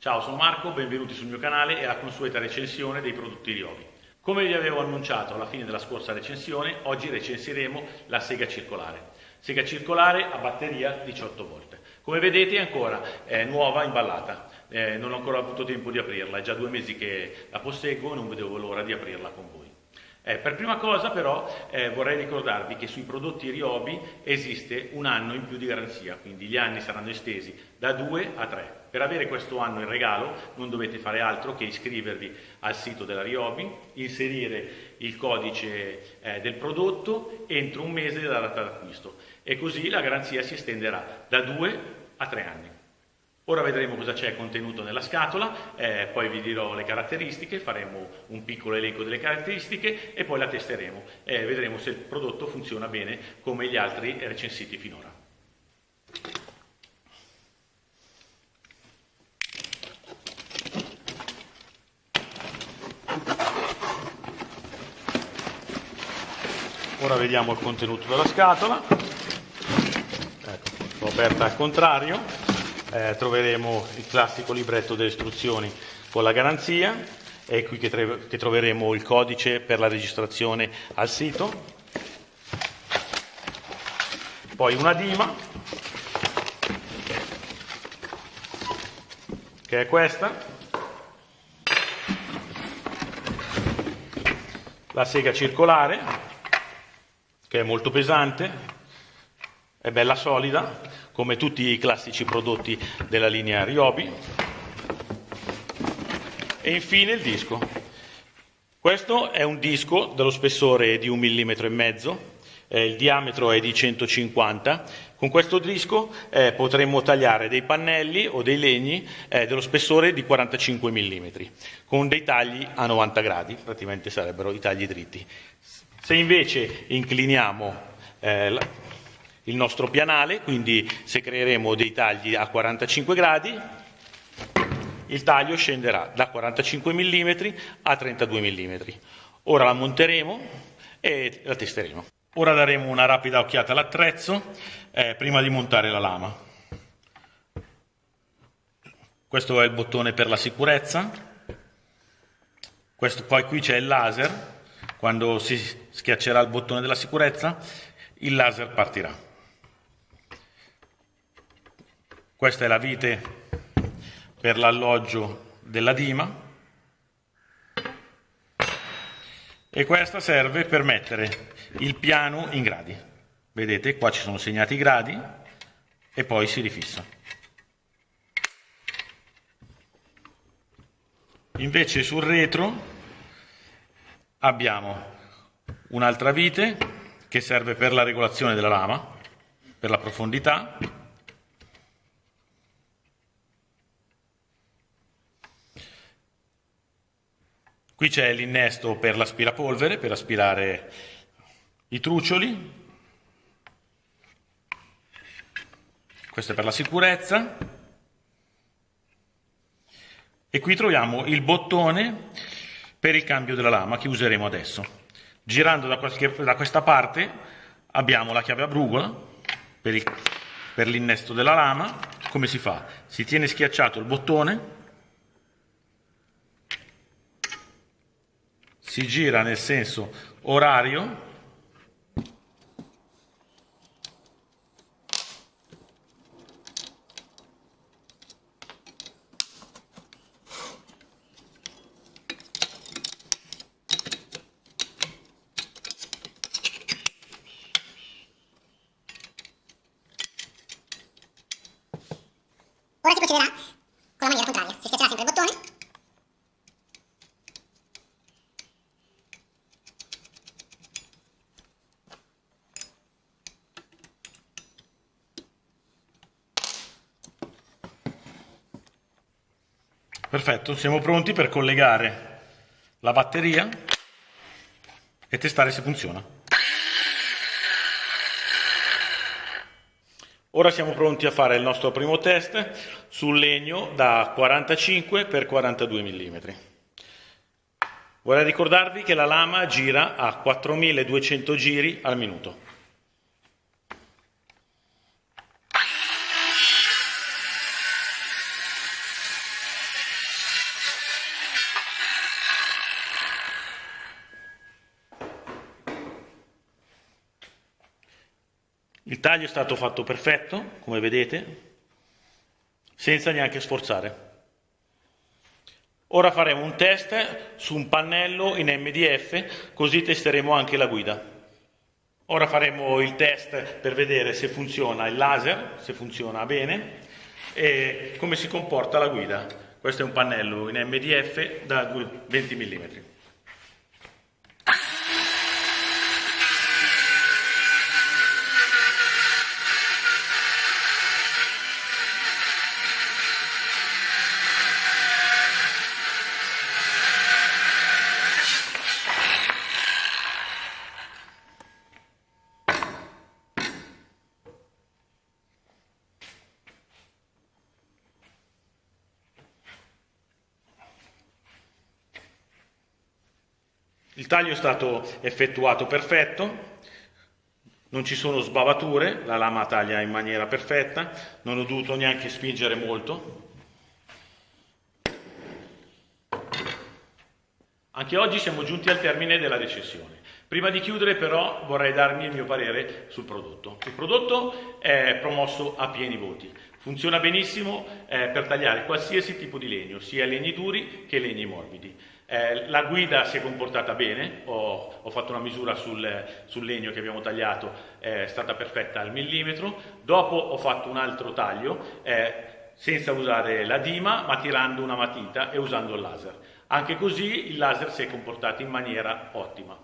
Ciao, sono Marco, benvenuti sul mio canale e alla consueta recensione dei prodotti Riobi. Come vi avevo annunciato alla fine della scorsa recensione, oggi recensiremo la sega circolare. Sega circolare a batteria 18 volte. Come vedete è ancora è nuova, imballata, eh, non ho ancora avuto tempo di aprirla, è già due mesi che la posseggo e non vedevo l'ora di aprirla con voi. Eh, per prima cosa però eh, vorrei ricordarvi che sui prodotti Riobi esiste un anno in più di garanzia, quindi gli anni saranno estesi da 2 a 3. Per avere questo anno in regalo non dovete fare altro che iscrivervi al sito della Riobi, inserire il codice eh, del prodotto entro un mese dalla data d'acquisto e così la garanzia si estenderà da 2 a 3 anni. Ora vedremo cosa c'è contenuto nella scatola, eh, poi vi dirò le caratteristiche, faremo un piccolo elenco delle caratteristiche e poi la testeremo e eh, vedremo se il prodotto funziona bene come gli altri recensiti finora. Ora vediamo il contenuto della scatola, ecco, aperta al contrario, eh, troveremo il classico libretto delle istruzioni con la garanzia, è qui che, che troveremo il codice per la registrazione al sito, poi una dima, che è questa, la sega circolare, che è molto pesante, è bella solida, come tutti i classici prodotti della linea Ryobi. E infine il disco. Questo è un disco dello spessore di un millimetro e mezzo, il diametro è di 150. Con questo disco eh, potremmo tagliare dei pannelli o dei legni eh, dello spessore di 45 mm, con dei tagli a 90 gradi, praticamente sarebbero i tagli dritti. Se invece incliniamo eh, il nostro pianale, quindi se creeremo dei tagli a 45 gradi, il taglio scenderà da 45 mm a 32 mm. Ora la monteremo e la testeremo. Ora daremo una rapida occhiata all'attrezzo eh, prima di montare la lama. Questo è il bottone per la sicurezza. Questo, poi qui c'è il laser. Quando si schiaccerà il bottone della sicurezza, il laser partirà. Questa è la vite per l'alloggio della dima e questa serve per mettere il piano in gradi. Vedete, qua ci sono segnati i gradi e poi si rifissa. Invece sul retro abbiamo un'altra vite che serve per la regolazione della lama, per la profondità, Qui c'è l'innesto per l'aspirapolvere, per aspirare i truccioli. Questo è per la sicurezza. E qui troviamo il bottone per il cambio della lama che useremo adesso. Girando da, qualche, da questa parte abbiamo la chiave a brugola per, per l'innesto della lama. Come si fa? Si tiene schiacciato il bottone si gira nel senso orario procederà con la maniera contraria, si schiaccerà sempre il bottone Perfetto, siamo pronti per collegare la batteria e testare se funziona. Ora siamo pronti a fare il nostro primo test sul legno da 45 x 42 mm. Vorrei ricordarvi che la lama gira a 4200 giri al minuto. Il taglio è stato fatto perfetto, come vedete, senza neanche sforzare. Ora faremo un test su un pannello in MDF, così testeremo anche la guida. Ora faremo il test per vedere se funziona il laser, se funziona bene e come si comporta la guida. Questo è un pannello in MDF da 20 mm. Il taglio è stato effettuato perfetto, non ci sono sbavature, la lama taglia in maniera perfetta, non ho dovuto neanche spingere molto. Anche oggi siamo giunti al termine della recensione. Prima di chiudere però vorrei darmi il mio parere sul prodotto. Il prodotto è promosso a pieni voti, funziona benissimo eh, per tagliare qualsiasi tipo di legno, sia legni duri che legni morbidi. Eh, la guida si è comportata bene, ho, ho fatto una misura sul, sul, legno che abbiamo tagliato, è stata perfetta al millimetro, dopo ho fatto un altro taglio eh, senza usare la dima ma tirando una matita e usando il laser. Anche così il laser si è comportato in maniera ottima.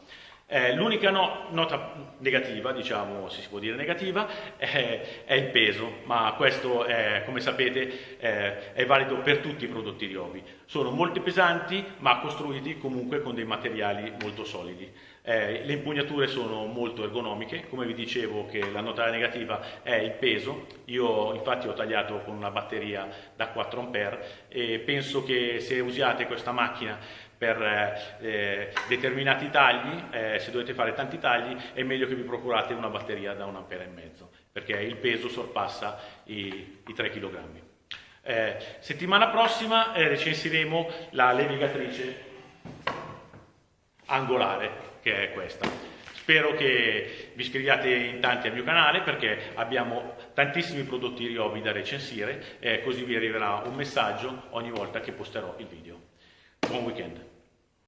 Eh, l'unica no, nota negativa, diciamo, se si può dire negativa, è, è il peso, ma questo, è, come sapete, è, è, valido per tutti i prodotti Ryobi. Sono molto pesanti, ma costruiti comunque con dei materiali molto solidi. Eh, le impugnature sono molto ergonomiche, come vi dicevo che la nota negativa è il peso, io infatti ho tagliato con una batteria da 4 A e penso che se usiate questa macchina per eh, determinati tagli, eh, se dovete fare tanti tagli, è meglio che vi procurate una batteria da un ampere e mezzo, perché il peso sorpassa i, i 3 kg. Eh, settimana prossima eh, recensiremo la levigatrice angolare, che è questa. Spero che vi iscriviate in tanti al mio canale perché abbiamo tantissimi prodotti Ryobi da recensire e così vi arriverà un messaggio ogni volta che posterò il video. one weekend.